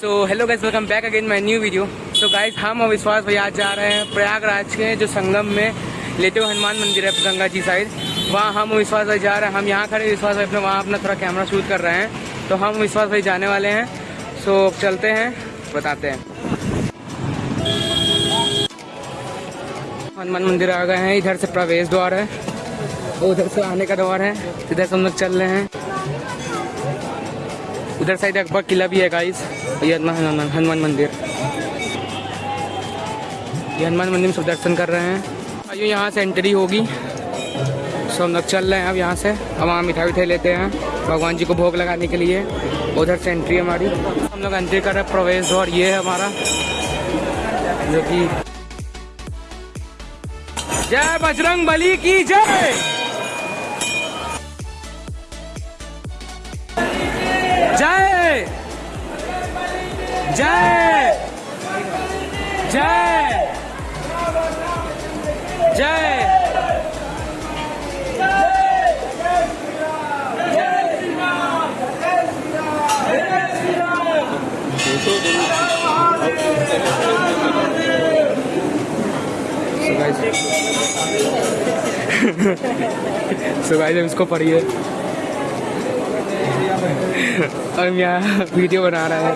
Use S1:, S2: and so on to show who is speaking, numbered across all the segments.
S1: So hello guys welcome back again my new video so guys हम और विश्वास भाई आज जा रहे हैं प्रयागराज के, जो संगम में लेते हुए हनुमान मंदिर है गंगा जी साइड। वहाँ हम विश्वास भाई जा रहे हैं, हम यहाँ खड़े विश्वास भाई अपने वहाँ अपना थोड़ा कैमरा शूट कर रहे हैं। तो हम विश्वास भाई जाने वाले हैं। सो चलते हैं, बताते हैं। हनुमान मंदिर आ गए हैं, इधर से प्रवेश द्वार है, उधर से आने का द्वार है, इधर से हम लोग चल रहे हैं। उधर साइड अकबर किला भी है गाइस ये हनुमान हनुमान मंदिर ये हनुमान मंदिर में सब दर्शन कर रहे हैं आइए यहाँ से एंट्री होगी सो हम लोग चल रहे हैं अब यहाँ से अब वहाँ मिठाई विठाई लेते हैं भगवान जी को भोग लगाने के लिए उधर से एंट्री हमारी हम लोग एंट्री कर रहे हैं प्रवेश द्वार ये है हमारा जो कि जय बजरंग बली की जय जय जय। जय। जय। सो गाइस हम इसको पढ़िए। और यहाँ वीडियो बना रहा है।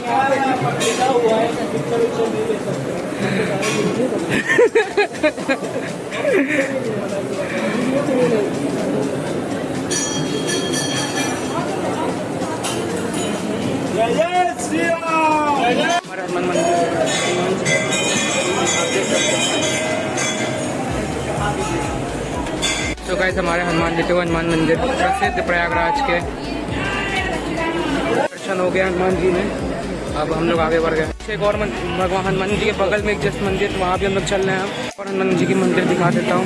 S1: तो गाइस हमारे हनुमान हुए हनुमान मंदिर प्रसिद्ध प्रयागराज के। दर्शन हो गया हनुमान जी में। अब हम लोग आगे बढ़ गए। एक और भगवान हनुमान जी के बगल में एक जस्ट मंदिर तो वहाँ भी हम लोग चल रहे हैं। और हनुमान जी की मंदिर दिखा देता हूँ।